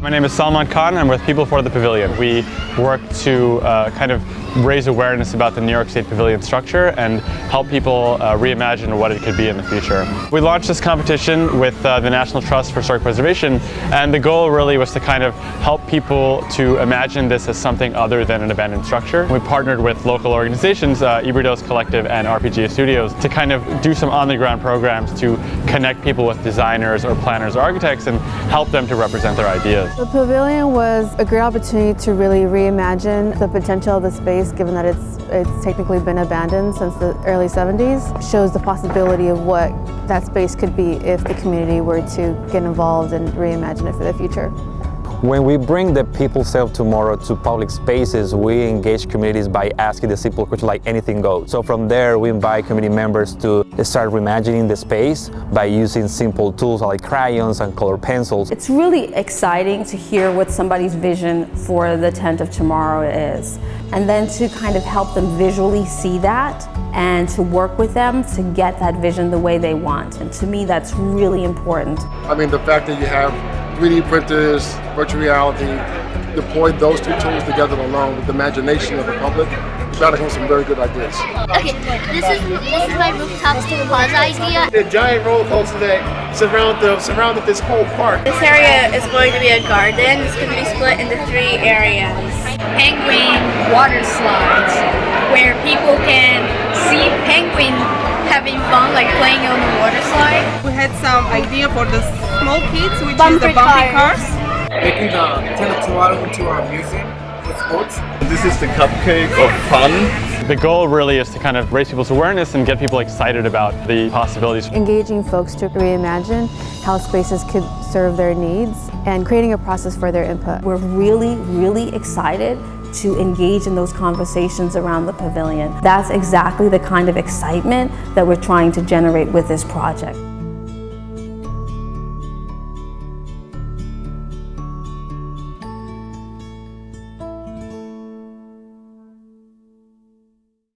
My name is Salman Khan. I'm with People for the Pavilion. We work to uh, kind of raise awareness about the New York State Pavilion structure and help people uh, reimagine what it could be in the future. We launched this competition with uh, the National Trust for Historic Preservation and the goal really was to kind of help people to imagine this as something other than an abandoned structure. We partnered with local organizations, uh, Ibridos Collective and RPGA Studios, to kind of do some on-the-ground programs to connect people with designers or planners or architects and help them to represent their ideas. The pavilion was a great opportunity to really reimagine the potential of the space given that it's, it's technically been abandoned since the early 70s. Shows the possibility of what that space could be if the community were to get involved and reimagine it for the future. When we bring the people self tomorrow to public spaces, we engage communities by asking the simple question like anything goes. So from there, we invite community members to start reimagining the space by using simple tools like crayons and color pencils. It's really exciting to hear what somebody's vision for the tent of tomorrow is. And then to kind of help them visually see that and to work with them to get that vision the way they want. And to me, that's really important. I mean, the fact that you have 3D printers, virtual reality, deploy those two tools together along with the imagination of the public, you got to come with some very good ideas. Okay, this is this is my rooftop plaza idea. The giant roller coaster that surround the, surrounded this whole park. This area is going to be a garden. It's going to be split into three areas. Penguin water slides, where people can see penguin having fun, like playing on the water slide. We had some idea for the small kids, which Bumper is the bumpy cars. cars. Making the Tent of Tomorrow into our museum with sports. This is the cupcake of fun. The goal really is to kind of raise people's awareness and get people excited about the possibilities. Engaging folks to reimagine how spaces could serve their needs and creating a process for their input. We're really, really excited to engage in those conversations around the pavilion. That's exactly the kind of excitement that we're trying to generate with this project.